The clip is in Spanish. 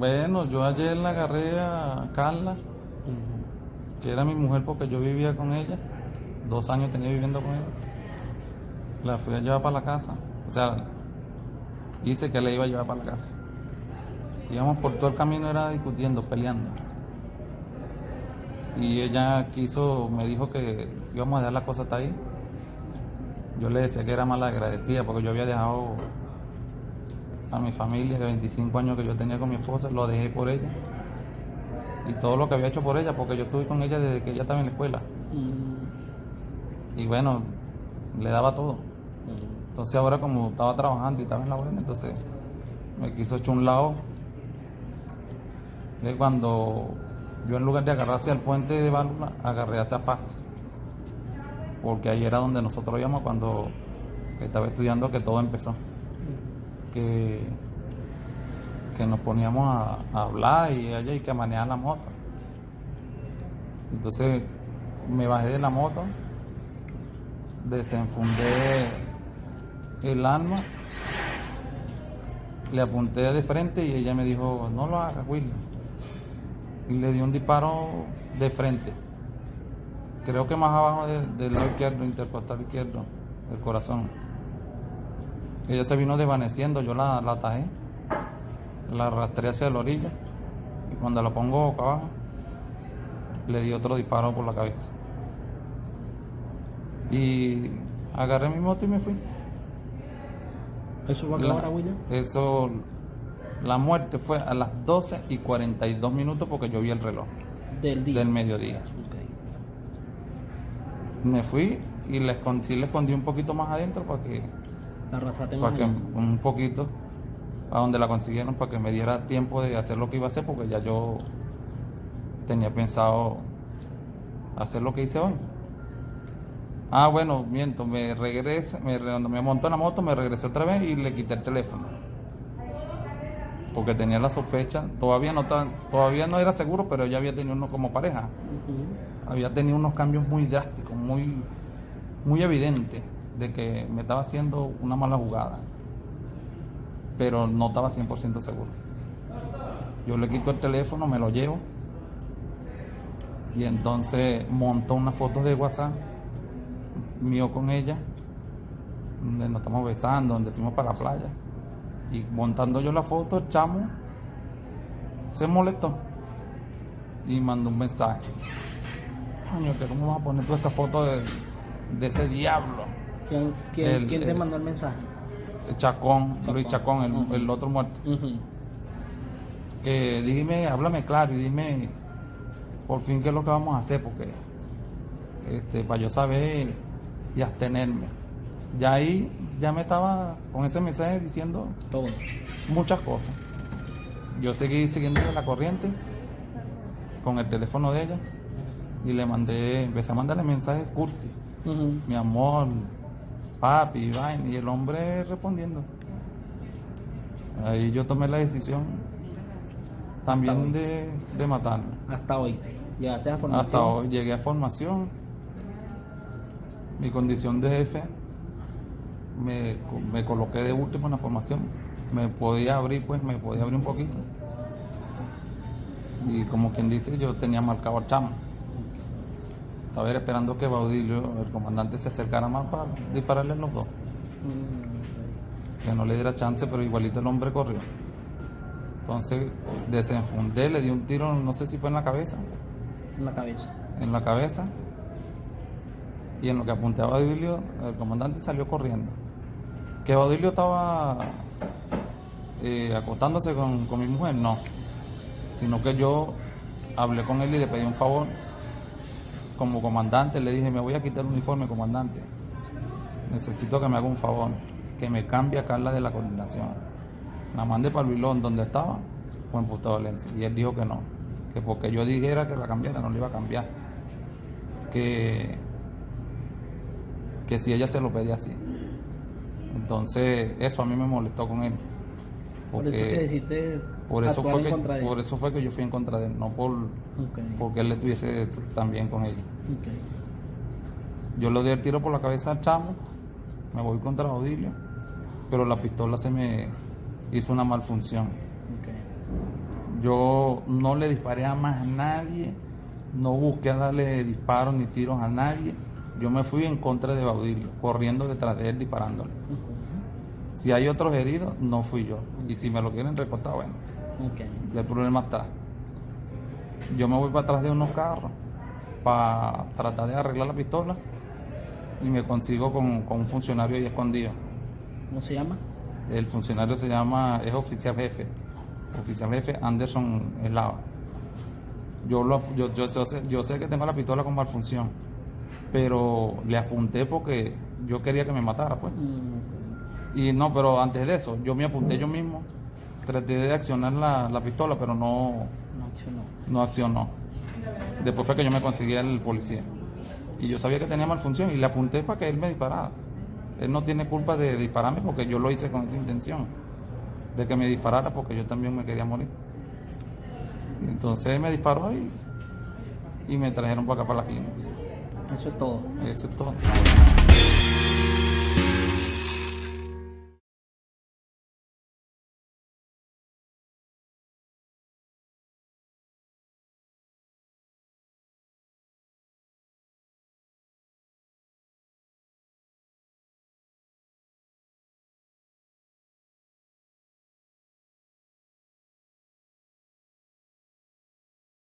Bueno, yo ayer la agarré a Carla, que era mi mujer porque yo vivía con ella. Dos años tenía viviendo con ella. La fui a llevar para la casa. O sea, hice que la iba a llevar para la casa. Íbamos por todo el camino, era discutiendo, peleando. Y ella quiso, me dijo que íbamos a dejar la cosa hasta ahí. Yo le decía que era mal agradecida porque yo había dejado a mi familia de 25 años que yo tenía con mi esposa, lo dejé por ella. Y todo lo que había hecho por ella, porque yo estuve con ella desde que ella estaba en la escuela. Y bueno, le daba todo. Entonces ahora como estaba trabajando y estaba en la buena, entonces me quiso echar un lado. Y cuando yo en lugar de agarrar hacia el puente de válvula, agarré hacia Paz. Porque ahí era donde nosotros íbamos cuando estaba estudiando que todo empezó que, que nos poníamos a, hablar y allá hay que manejar la moto. Entonces me bajé de la moto, desenfundé el arma, le apunté de frente y ella me dijo, no lo hagas, Will. Y le di un disparo de frente. Creo que más abajo del lado izquierdo, intercostal izquierdo, el corazón. Ella se vino desvaneciendo, yo la, la atajé, la arrastré hacia la orilla y cuando la pongo boca abajo, le di otro disparo por la cabeza. Y agarré mi moto y me fui. ¿Eso fue a hora, William? Eso, la muerte fue a las 12 y 42 minutos porque yo vi el reloj. Del día. Del mediodía. Me fui y le escondí, le escondí un poquito más adentro para que para que un poquito a donde la consiguieron para que me diera tiempo de hacer lo que iba a hacer porque ya yo tenía pensado hacer lo que hice hoy. Ah, bueno, miento, me regresé, me, me montó en la moto, me regresé otra vez y le quité el teléfono. Porque tenía la sospecha, todavía no todavía no era seguro, pero ya había tenido uno como pareja. Había tenido unos cambios muy drásticos, muy, muy evidentes de que me estaba haciendo una mala jugada, pero no estaba 100% seguro. Yo le quito el teléfono, me lo llevo y entonces montó una foto de WhatsApp mío con ella, donde nos estamos besando, donde fuimos para la playa. Y montando yo la foto, el chamo se molestó y mandó un mensaje. Coño, que cómo vas a poner toda esa foto de ese diablo. ¿Quién, te mandó el mensaje? Chacón, Luis Chacón, el, otro muerto. Que dime, háblame claro y dime por fin qué es lo que vamos a hacer, porque este, para yo saber y abstenerme. Ya ahí ya me estaba con ese mensaje diciendo Todo. muchas cosas. Yo seguí siguiéndole la corriente con el teléfono de ella y le mandé, empecé a mandarle mensajes cursi. Mi amor, papi, y el hombre respondiendo. Ahí yo tomé la decisión también de, de matarlo. Hasta hoy. ¿Llegaste a formación? Hasta hoy llegué a formación. Mi condición de jefe me, me coloqué de último en la formación. Me podía abrir, pues me podía abrir un poquito. Y como quien dice, yo tenía marcado al chamo. Estaba esperando que Baudilio, el comandante, se acercara más para dispararle los dos. Mm, que no le diera chance, pero igualito el hombre corrió. Entonces desenfundé, le di un tiro, no sé si fue en la cabeza. En la cabeza. En la cabeza. Y en lo que apunté a Baudilio, el comandante salió corriendo. Que Baudilio estaba eh, acostándose con, con mi mujer, no. Sino que yo hablé con él y le pedí un favor como comandante le dije, me voy a quitar el uniforme, comandante. Necesito que me haga un favor, que me cambie a Carla de la coordinación. La mandé para el vilón donde estaba, en Puerto Valencia. Y él dijo que no, que porque yo dijera que la cambiara, no le iba a cambiar. Que, que si ella se lo pedía así. Entonces, eso a mí me molestó con él. Porque, por eso fue que por eso fue que yo fui en contra de él, no por porque él estuviese también con ella. Yo le di el tiro por la cabeza al chamo, me voy contra Odilio, pero la pistola se me hizo una malfunción. Yo no le disparé a más a nadie, no busqué a darle disparos ni tiros a nadie. Yo me fui en contra de Baudilio, corriendo detrás de él, disparándole. Si hay otros heridos, no fui yo. Y si me lo quieren recortar, bueno. Ya el problema está. Yo me voy para atrás de unos carros para tratar de arreglar la pistola y me consigo con, un funcionario ahí escondido. ¿Cómo se llama? El funcionario se llama, es oficial jefe, oficial jefe Anderson Eslava. Yo, lo, yo, yo, sé, yo sé que tengo la pistola con malfunción, pero le apunté porque yo quería que me matara, pues. Mm, y no, pero antes de eso, yo me apunté yo mismo, traté de accionar la, la pistola, pero no, no accionó. No accionó. Después fue que yo me conseguí el policía. Y yo sabía que tenía malfunción y le apunté para que él me disparara. Él no tiene culpa de dispararme porque yo lo hice con esa intención. De que me disparara porque yo también me quería morir. Y entonces me disparó y, y me trajeron para acá para la clínica. Eso es todo. Eso es todo.